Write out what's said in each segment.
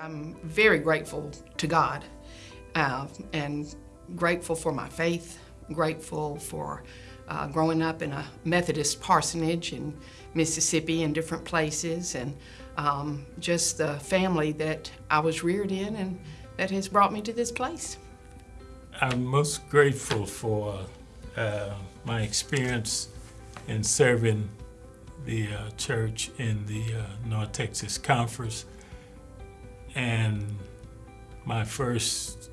I'm very grateful to God uh, and grateful for my faith, grateful for uh, growing up in a Methodist parsonage in Mississippi and different places and um, just the family that I was reared in and that has brought me to this place. I'm most grateful for uh, my experience in serving the uh, church in the uh, North Texas Conference and my first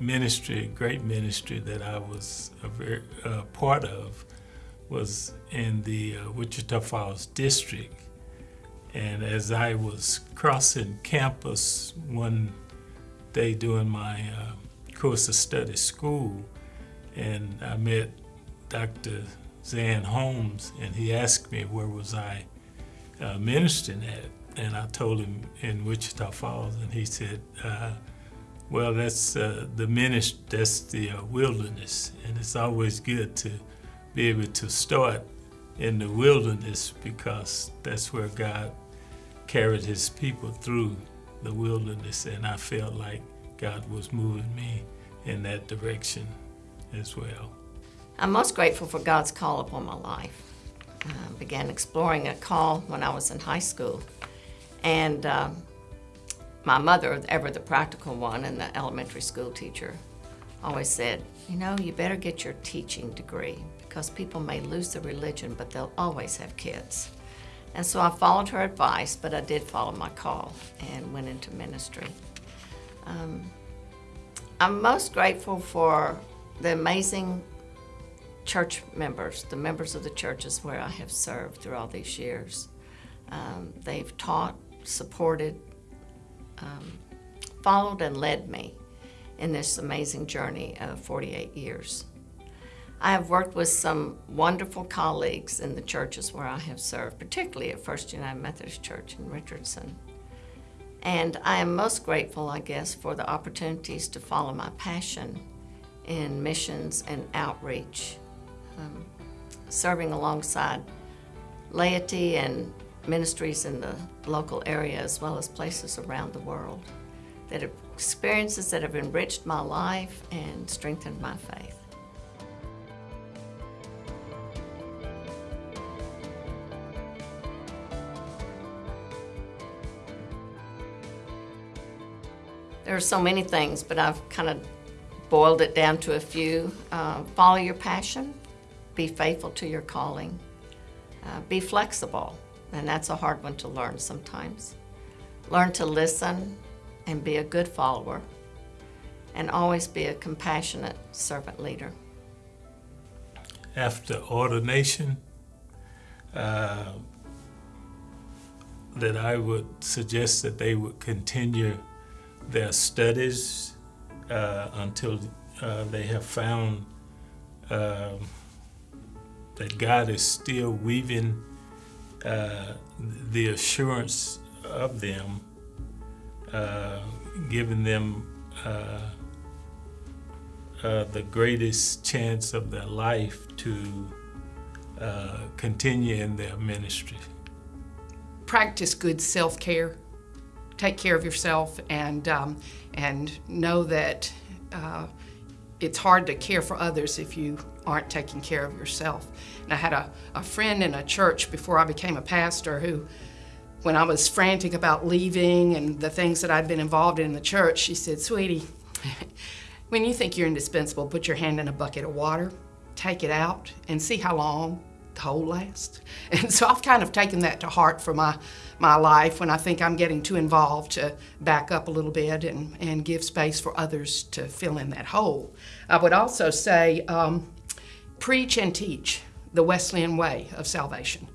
ministry, great ministry that I was a very, uh, part of was in the uh, Wichita Falls district. And as I was crossing campus one day doing my uh, course of study school, and I met Dr. Zan Holmes, and he asked me where was I uh, ministering at. And I told him in Wichita Falls, and he said, uh, well, that's uh, the ministry, that's the uh, wilderness, and it's always good to be able to start in the wilderness because that's where God carried his people through the wilderness, and I felt like God was moving me in that direction as well. I'm most grateful for God's call upon my life. I began exploring a call when I was in high school. And um, my mother, ever the practical one and the elementary school teacher, always said, you know, you better get your teaching degree because people may lose their religion, but they'll always have kids. And so I followed her advice, but I did follow my call and went into ministry. Um, I'm most grateful for the amazing church members, the members of the churches where I have served through all these years. Um, they've taught, supported, um, followed, and led me in this amazing journey of 48 years. I have worked with some wonderful colleagues in the churches where I have served, particularly at First United Methodist Church in Richardson. And I am most grateful, I guess, for the opportunities to follow my passion in missions and outreach, um, serving alongside laity and ministries in the local area as well as places around the world. That are experiences that have enriched my life and strengthened my faith. There are so many things, but I've kind of boiled it down to a few. Uh, follow your passion, be faithful to your calling, uh, be flexible, and that's a hard one to learn sometimes. Learn to listen and be a good follower, and always be a compassionate servant leader. After ordination, uh, that I would suggest that they would continue their studies uh, until uh, they have found uh, that God is still weaving uh, the assurance of them, uh, giving them uh, the greatest chance of their life to continue in their ministry. Practice good self-care take care of yourself and, um, and know that uh, it's hard to care for others if you aren't taking care of yourself. And I had a, a friend in a church before I became a pastor who, when I was frantic about leaving and the things that I'd been involved in in the church, she said, sweetie, when you think you're indispensable, put your hand in a bucket of water, take it out, and see how long the hole last. And so I've kind of taken that to heart for my my life when I think I'm getting too involved to back up a little bit and, and give space for others to fill in that hole. I would also say um, preach and teach the Wesleyan way of salvation.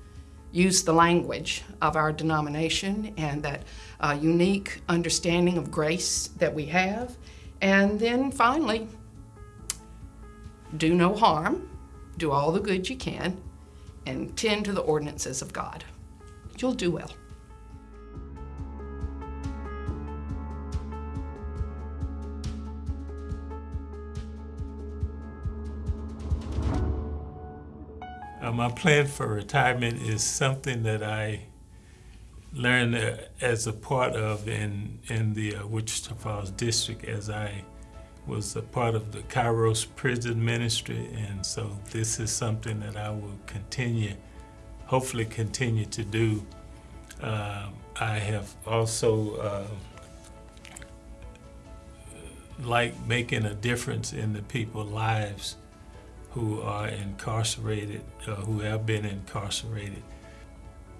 Use the language of our denomination and that uh, unique understanding of grace that we have. And then finally, do no harm, do all the good you can, and tend to the ordinances of God. You'll do well. Uh, my plan for retirement is something that I learned uh, as a part of in in the uh, Wichita Falls district as I was a part of the Kairos prison ministry, and so this is something that I will continue, hopefully continue to do. Um, I have also uh, like making a difference in the people's lives who are incarcerated, uh, who have been incarcerated.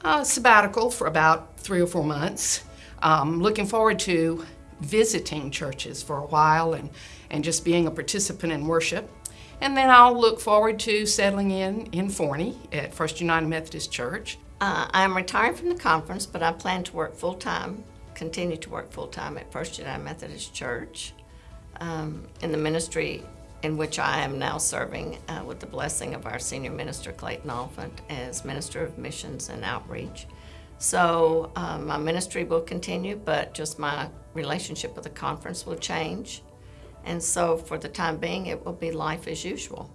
Uh, sabbatical for about three or four months. Um, looking forward to visiting churches for a while and, and just being a participant in worship. And then I'll look forward to settling in in Forney at First United Methodist Church. Uh, I'm retiring from the conference, but I plan to work full time, continue to work full time at First United Methodist Church um, in the ministry in which I am now serving uh, with the blessing of our senior minister, Clayton Oliphant, as Minister of Missions and Outreach. So uh, my ministry will continue, but just my relationship with the conference will change. And so for the time being, it will be life as usual.